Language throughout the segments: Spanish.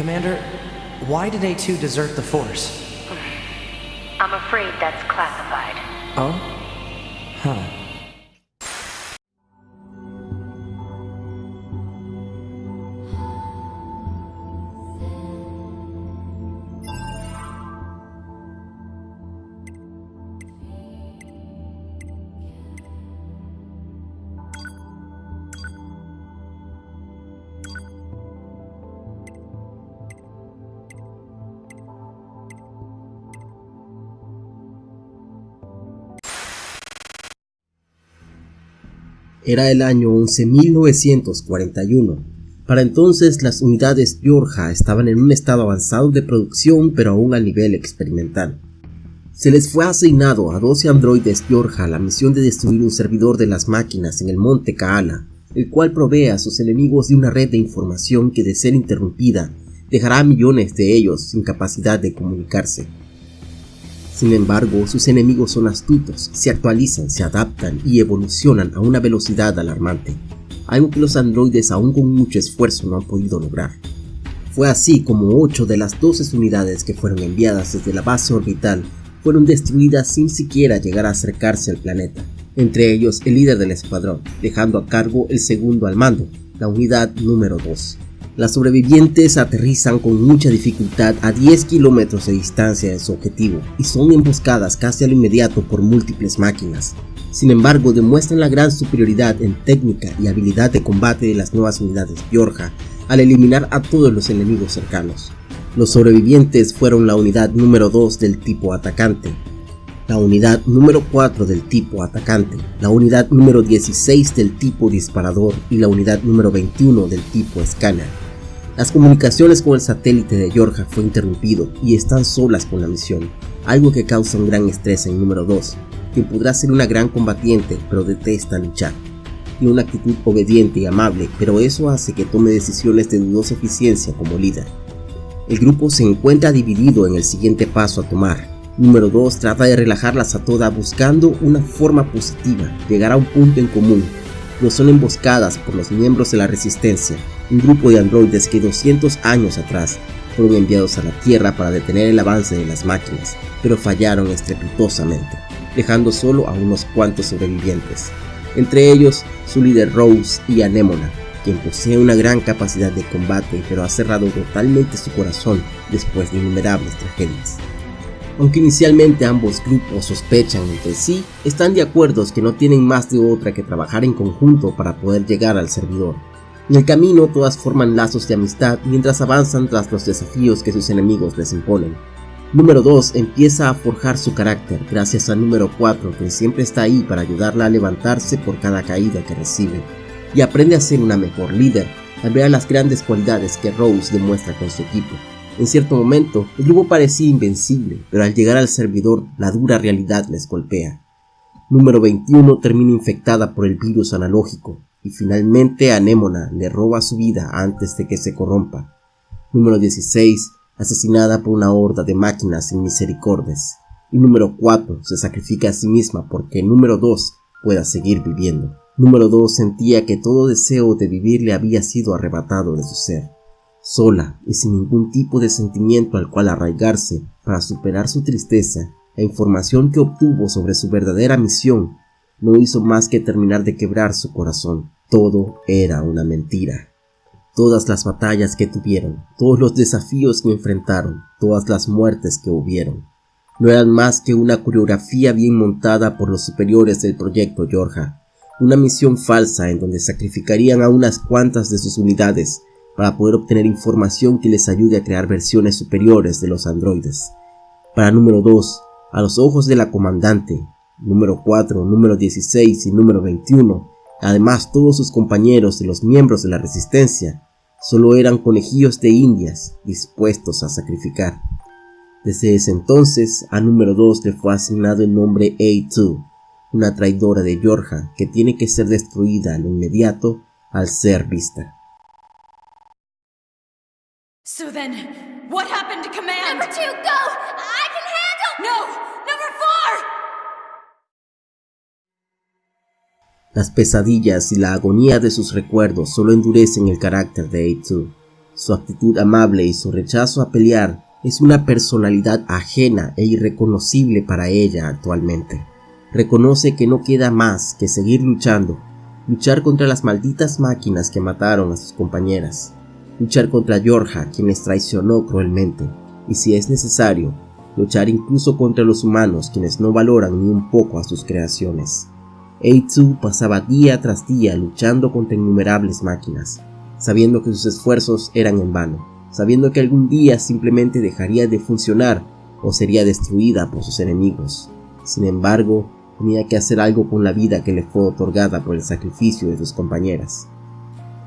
Commander, why did A2 desert the Force? I'm afraid that's classified. Oh? Huh. Era el año 11.941. Para entonces las unidades Yorja estaban en un estado avanzado de producción pero aún a nivel experimental. Se les fue asignado a 12 androides Yorja la misión de destruir un servidor de las máquinas en el monte Kaala, el cual provee a sus enemigos de una red de información que de ser interrumpida dejará a millones de ellos sin capacidad de comunicarse. Sin embargo, sus enemigos son astutos, se actualizan, se adaptan y evolucionan a una velocidad alarmante, algo que los androides aún con mucho esfuerzo no han podido lograr. Fue así como 8 de las 12 unidades que fueron enviadas desde la base orbital fueron destruidas sin siquiera llegar a acercarse al planeta, entre ellos el líder del escuadrón, dejando a cargo el segundo al mando, la unidad número 2. Las sobrevivientes aterrizan con mucha dificultad a 10 kilómetros de distancia de su objetivo y son emboscadas casi al inmediato por múltiples máquinas. Sin embargo, demuestran la gran superioridad en técnica y habilidad de combate de las nuevas unidades Yorja al eliminar a todos los enemigos cercanos. Los sobrevivientes fueron la unidad número 2 del tipo atacante, la unidad número 4 del tipo atacante, la unidad número 16 del tipo disparador y la unidad número 21 del tipo escáner. Las comunicaciones con el satélite de Yorja fue interrumpido y están solas con la misión, algo que causa un gran estrés en número 2, quien podrá ser una gran combatiente pero detesta luchar. Tiene una actitud obediente y amable, pero eso hace que tome decisiones de dudosa eficiencia como líder. El grupo se encuentra dividido en el siguiente paso a tomar. Número 2 trata de relajarlas a todas buscando una forma positiva, llegar a un punto en común no son emboscadas por los miembros de la Resistencia, un grupo de androides que 200 años atrás fueron enviados a la Tierra para detener el avance de las máquinas, pero fallaron estrepitosamente, dejando solo a unos cuantos sobrevivientes, entre ellos su líder Rose y Anémona, quien posee una gran capacidad de combate pero ha cerrado totalmente su corazón después de innumerables tragedias. Aunque inicialmente ambos grupos sospechan entre sí, están de acuerdo que no tienen más de otra que trabajar en conjunto para poder llegar al servidor. En el camino todas forman lazos de amistad mientras avanzan tras los desafíos que sus enemigos les imponen. Número 2 empieza a forjar su carácter gracias a número 4 que siempre está ahí para ayudarla a levantarse por cada caída que recibe. Y aprende a ser una mejor líder al ver las grandes cualidades que Rose demuestra con su equipo. En cierto momento, el grupo parecía invencible, pero al llegar al servidor, la dura realidad les golpea. Número 21 termina infectada por el virus analógico, y finalmente Anémona le roba su vida antes de que se corrompa. Número 16, asesinada por una horda de máquinas sin misericordias. Y número 4 se sacrifica a sí misma porque número 2 pueda seguir viviendo. Número 2 sentía que todo deseo de vivir le había sido arrebatado de su ser sola y sin ningún tipo de sentimiento al cual arraigarse para superar su tristeza, la información que obtuvo sobre su verdadera misión no hizo más que terminar de quebrar su corazón. Todo era una mentira. Todas las batallas que tuvieron, todos los desafíos que enfrentaron, todas las muertes que hubieron, no eran más que una coreografía bien montada por los superiores del proyecto Yorja, una misión falsa en donde sacrificarían a unas cuantas de sus unidades para poder obtener información que les ayude a crear versiones superiores de los androides. Para número 2, a los ojos de la comandante, número 4, número 16 y número 21, además todos sus compañeros de los miembros de la resistencia, solo eran conejillos de indias dispuestos a sacrificar. Desde ese entonces, a número 2 le fue asignado el nombre A2, una traidora de Yorja que tiene que ser destruida al inmediato al ser vista. So then, what happened to command? Number two, go! I can handle... No! Number four! Las pesadillas y la agonía de sus recuerdos solo endurecen el carácter de A2. Su actitud amable y su rechazo a pelear es una personalidad ajena e irreconocible para ella actualmente. Reconoce que no queda más que seguir luchando, luchar contra las malditas máquinas que mataron a sus compañeras, luchar contra Georgia quien les traicionó cruelmente, y si es necesario, luchar incluso contra los humanos quienes no valoran ni un poco a sus creaciones. A2 pasaba día tras día luchando contra innumerables máquinas, sabiendo que sus esfuerzos eran en vano, sabiendo que algún día simplemente dejaría de funcionar o sería destruida por sus enemigos. Sin embargo, tenía que hacer algo con la vida que le fue otorgada por el sacrificio de sus compañeras.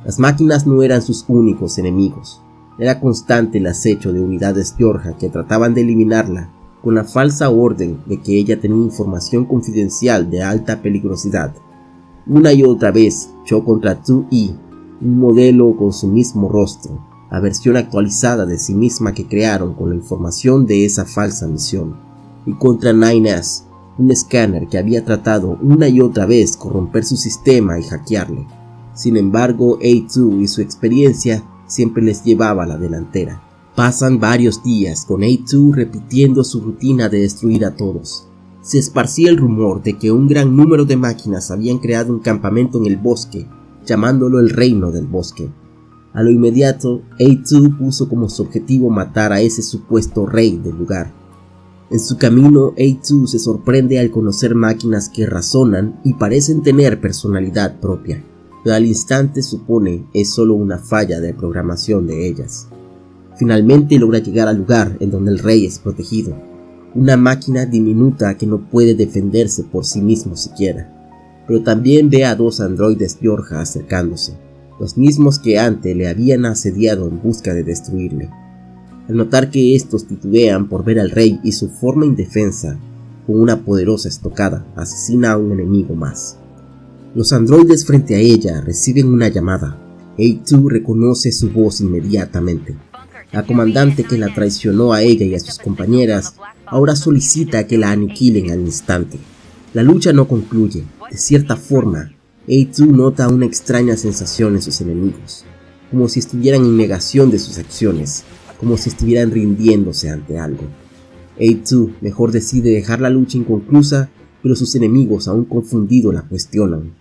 Las máquinas no eran sus únicos enemigos. Era constante el acecho de unidades Georgia que trataban de eliminarla con la falsa orden de que ella tenía información confidencial de alta peligrosidad. Una y otra vez luchó contra 2E, un modelo con su mismo rostro, la versión actualizada de sí misma que crearon con la información de esa falsa misión, y contra 9S, un escáner que había tratado una y otra vez corromper su sistema y hackearle. Sin embargo, A2 y su experiencia siempre les llevaba a la delantera. Pasan varios días con A2 repitiendo su rutina de destruir a todos. Se esparcía el rumor de que un gran número de máquinas habían creado un campamento en el bosque, llamándolo el Reino del Bosque. A lo inmediato, A2 puso como su objetivo matar a ese supuesto rey del lugar. En su camino, A2 se sorprende al conocer máquinas que razonan y parecen tener personalidad propia pero al instante supone es solo una falla de programación de ellas. Finalmente logra llegar al lugar en donde el rey es protegido, una máquina diminuta que no puede defenderse por sí mismo siquiera, pero también ve a dos androides Georgia acercándose, los mismos que antes le habían asediado en busca de destruirle. Al notar que estos titubean por ver al rey y su forma indefensa, con una poderosa estocada asesina a un enemigo más. Los androides frente a ella reciben una llamada. A2 reconoce su voz inmediatamente. La comandante que la traicionó a ella y a sus compañeras ahora solicita que la aniquilen al instante. La lucha no concluye. De cierta forma, A2 nota una extraña sensación en sus enemigos, como si estuvieran en negación de sus acciones, como si estuvieran rindiéndose ante algo. A2 mejor decide dejar la lucha inconclusa, pero sus enemigos aún confundidos la cuestionan.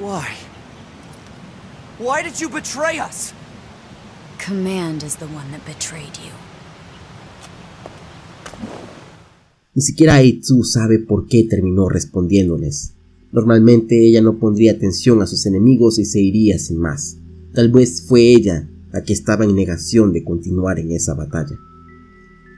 Why? Why did you betray us? Command is the one that betrayed you. Ni siquiera Aitsu sabe por qué terminó respondiéndoles. Normalmente ella no pondría atención a sus enemigos y se iría sin más. Tal vez fue ella la que estaba en negación de continuar en esa batalla.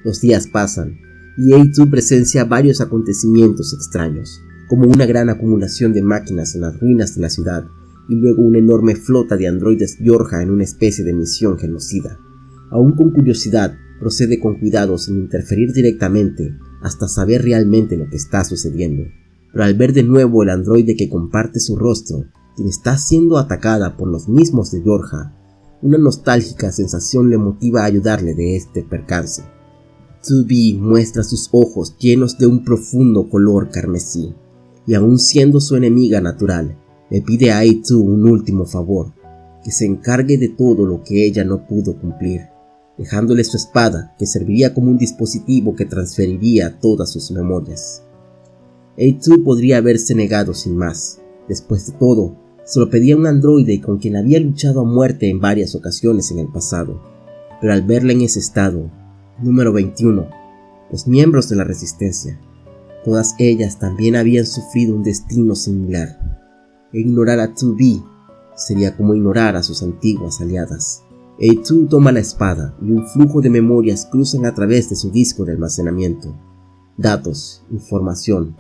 Los días pasan y Aitsu presencia varios acontecimientos extraños como una gran acumulación de máquinas en las ruinas de la ciudad y luego una enorme flota de androides Georgia en una especie de misión genocida. Aún con curiosidad, procede con cuidado sin interferir directamente hasta saber realmente lo que está sucediendo. Pero al ver de nuevo el androide que comparte su rostro, quien está siendo atacada por los mismos de Georgia, una nostálgica sensación le motiva a ayudarle de este percance. 2B muestra sus ojos llenos de un profundo color carmesí, y aun siendo su enemiga natural, le pide a A2 un último favor, que se encargue de todo lo que ella no pudo cumplir, dejándole su espada que serviría como un dispositivo que transferiría todas sus memorias. A2 podría haberse negado sin más, después de todo, solo pedía un androide con quien había luchado a muerte en varias ocasiones en el pasado, pero al verla en ese estado, número 21, los miembros de la resistencia Todas ellas también habían sufrido un destino similar. E ignorar a 2B sería como ignorar a sus antiguas aliadas. A2 toma la espada y un flujo de memorias cruzan a través de su disco de almacenamiento. Datos, información,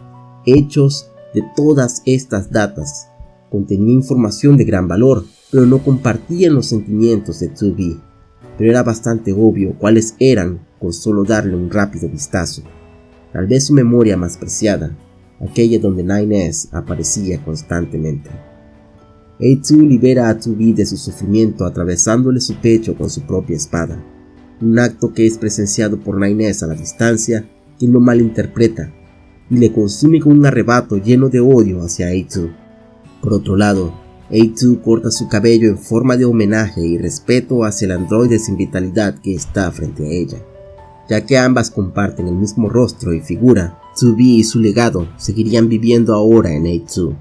hechos de todas estas datas. Contenía información de gran valor, pero no compartían los sentimientos de 2B. Pero era bastante obvio cuáles eran con solo darle un rápido vistazo tal vez su memoria más preciada, aquella donde Nines aparecía constantemente. A2 libera a 2B de su sufrimiento atravesándole su pecho con su propia espada, un acto que es presenciado por Nines a la distancia, quien lo malinterpreta y le consume con un arrebato lleno de odio hacia A2. Por otro lado, A2 corta su cabello en forma de homenaje y respeto hacia el androide sin vitalidad que está frente a ella. Ya que ambas comparten el mismo rostro y figura, 2B y su legado seguirían viviendo ahora en A2.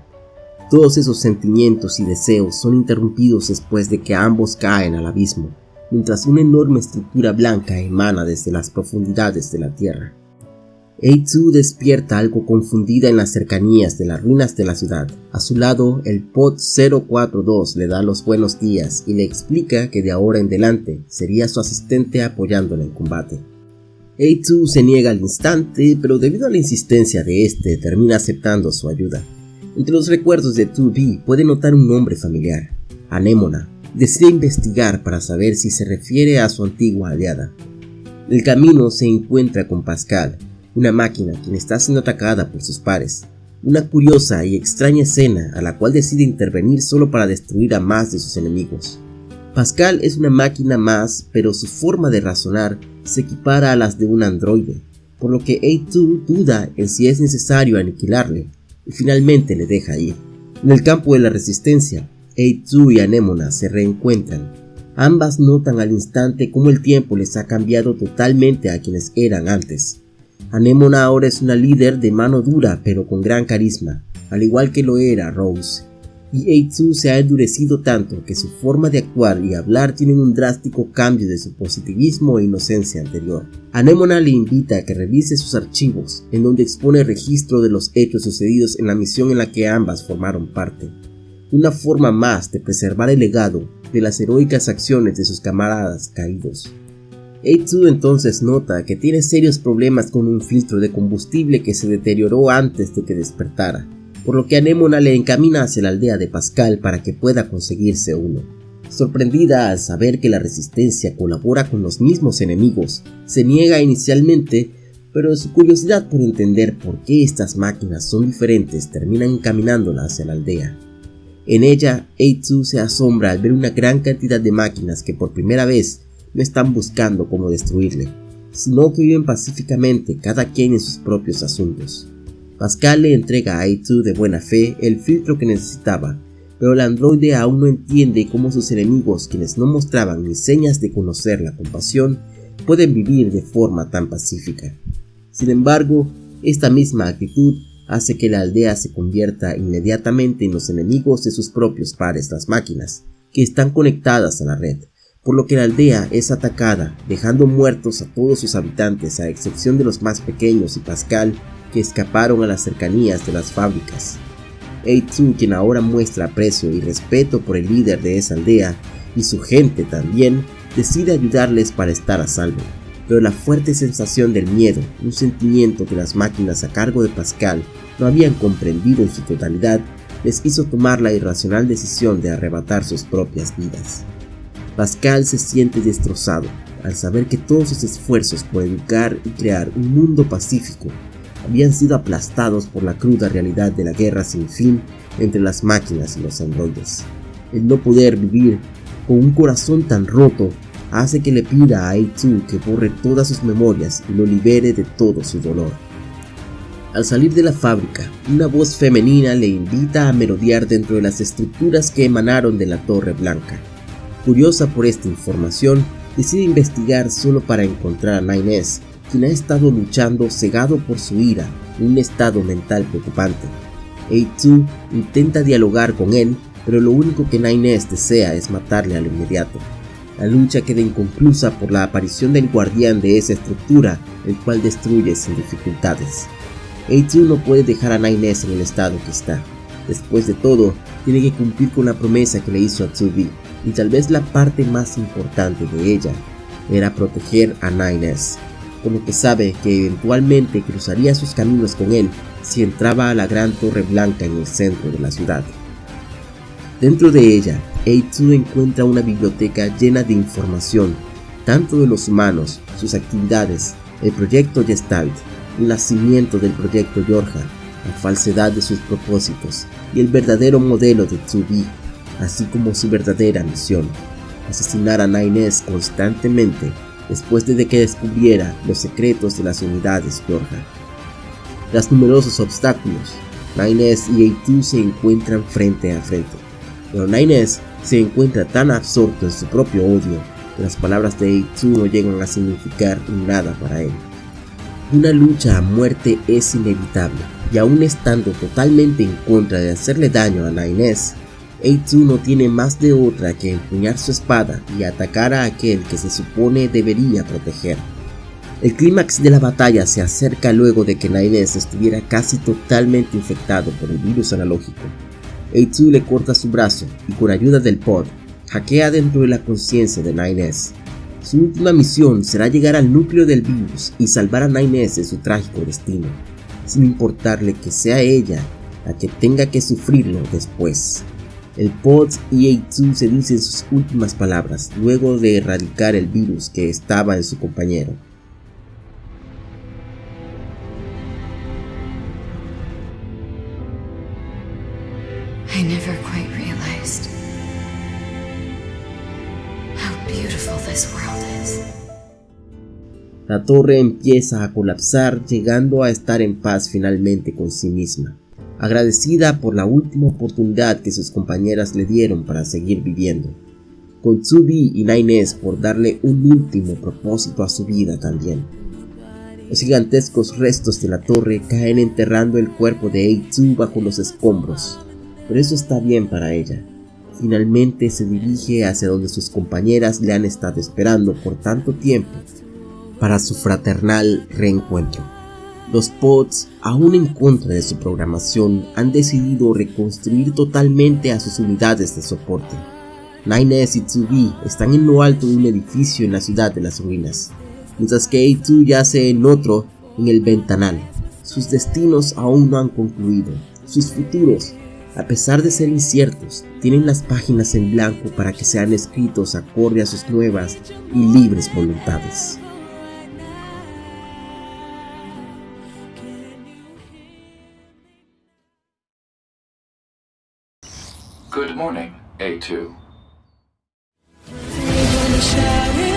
Todos esos sentimientos y deseos son interrumpidos después de que ambos caen al abismo, mientras una enorme estructura blanca emana desde las profundidades de la Tierra. A2 despierta algo confundida en las cercanías de las ruinas de la ciudad. A su lado, el Pod 042 le da los buenos días y le explica que de ahora en adelante sería su asistente apoyándole en combate. A2 se niega al instante, pero debido a la insistencia de este, termina aceptando su ayuda. Entre los recuerdos de 2B puede notar un nombre familiar, Anémona. Decide investigar para saber si se refiere a su antigua aliada. El camino se encuentra con Pascal, una máquina quien está siendo atacada por sus pares. Una curiosa y extraña escena a la cual decide intervenir solo para destruir a más de sus enemigos. Pascal es una máquina más, pero su forma de razonar se equipara a las de un androide, por lo que A2 duda en si es necesario aniquilarle, y finalmente le deja ir. En el campo de la resistencia, A2 y Anémona se reencuentran. Ambas notan al instante cómo el tiempo les ha cambiado totalmente a quienes eran antes. Anemona ahora es una líder de mano dura pero con gran carisma, al igual que lo era Rose. Y Eitsu se ha endurecido tanto que su forma de actuar y hablar tienen un drástico cambio de su positivismo e inocencia anterior. Anemona le invita a que revise sus archivos, en donde expone registro de los hechos sucedidos en la misión en la que ambas formaron parte. Una forma más de preservar el legado de las heroicas acciones de sus camaradas caídos. A2 entonces nota que tiene serios problemas con un filtro de combustible que se deterioró antes de que despertara, por lo que Anémona le encamina hacia la aldea de Pascal para que pueda conseguirse uno. Sorprendida al saber que la resistencia colabora con los mismos enemigos, se niega inicialmente, pero su curiosidad por entender por qué estas máquinas son diferentes termina encaminándola hacia la aldea. En ella, A2 se asombra al ver una gran cantidad de máquinas que por primera vez no están buscando cómo destruirle, sino que viven pacíficamente cada quien en sus propios asuntos. Pascal le entrega a A2 de buena fe el filtro que necesitaba, pero el androide aún no entiende cómo sus enemigos, quienes no mostraban ni señas de conocer la compasión, pueden vivir de forma tan pacífica. Sin embargo, esta misma actitud hace que la aldea se convierta inmediatamente en los enemigos de sus propios pares, las máquinas, que están conectadas a la red por lo que la aldea es atacada, dejando muertos a todos sus habitantes a excepción de los más pequeños y Pascal, que escaparon a las cercanías de las fábricas. Eitsu, quien ahora muestra aprecio y respeto por el líder de esa aldea, y su gente también, decide ayudarles para estar a salvo. Pero la fuerte sensación del miedo, un sentimiento que las máquinas a cargo de Pascal no habían comprendido en su totalidad, les hizo tomar la irracional decisión de arrebatar sus propias vidas. Pascal se siente destrozado al saber que todos sus esfuerzos por educar y crear un mundo pacífico habían sido aplastados por la cruda realidad de la guerra sin fin entre las máquinas y los androides. El no poder vivir con un corazón tan roto hace que le pida a A2 que borre todas sus memorias y lo libere de todo su dolor. Al salir de la fábrica, una voz femenina le invita a merodear dentro de las estructuras que emanaron de la Torre Blanca. Curiosa por esta información, decide investigar solo para encontrar a Nines, quien ha estado luchando cegado por su ira, un estado mental preocupante. A2 intenta dialogar con él, pero lo único que Nines desea es matarle al inmediato. La lucha queda inconclusa por la aparición del guardián de esa estructura, el cual destruye sin dificultades. A2 no puede dejar a Nines en el estado que está. Después de todo, tiene que cumplir con la promesa que le hizo a 2 y tal vez la parte más importante de ella era proteger a Nines, lo que sabe que eventualmente cruzaría sus caminos con él si entraba a la gran torre blanca en el centro de la ciudad. Dentro de ella, A2 encuentra una biblioteca llena de información, tanto de los humanos, sus actividades, el proyecto Gestalt, el nacimiento del proyecto Yorja, la falsedad de sus propósitos y el verdadero modelo de 2B así como su verdadera misión, asesinar a Nines constantemente después de que descubriera los secretos de las unidades Georgia. Tras numerosos obstáculos, Nines y A2 se encuentran frente a frente. pero Nines se encuentra tan absorto en su propio odio que las palabras de A2 no llegan a significar nada para él. Una lucha a muerte es inevitable, y aún estando totalmente en contra de hacerle daño a Nines, A2 no tiene más de otra que empuñar su espada y atacar a aquel que se supone debería proteger. El clímax de la batalla se acerca luego de que Nines estuviera casi totalmente infectado por el virus analógico. A2 le corta su brazo y con ayuda del pod, hackea dentro de la conciencia de Nines. Su última misión será llegar al núcleo del virus y salvar a Nines de su trágico destino, sin importarle que sea ella la que tenga que sufrirlo después. El pod y A2 se dicen sus últimas palabras luego de erradicar el virus que estaba en su compañero. I never quite realized how beautiful this world is. La torre empieza a colapsar llegando a estar en paz finalmente con sí misma, agradecida por la última oportunidad que sus compañeras le dieron para seguir viviendo, con Tsubi y Naines por darle un último propósito a su vida también. Los gigantescos restos de la torre caen enterrando el cuerpo de Eitsu bajo los escombros, pero eso está bien para ella. Finalmente se dirige hacia donde sus compañeras le han estado esperando por tanto tiempo para su fraternal reencuentro. Los pods, aún en contra de su programación, han decidido reconstruir totalmente a sus unidades de soporte. Nines y Tsubi están en lo alto de un edificio en la ciudad de las ruinas, mientras que A2 yace en otro en el ventanal. Sus destinos aún no han concluido, sus futuros a pesar de ser inciertos, tienen las páginas en blanco para que sean escritos acorde a sus nuevas y libres voluntades. Good morning, A2. Shouting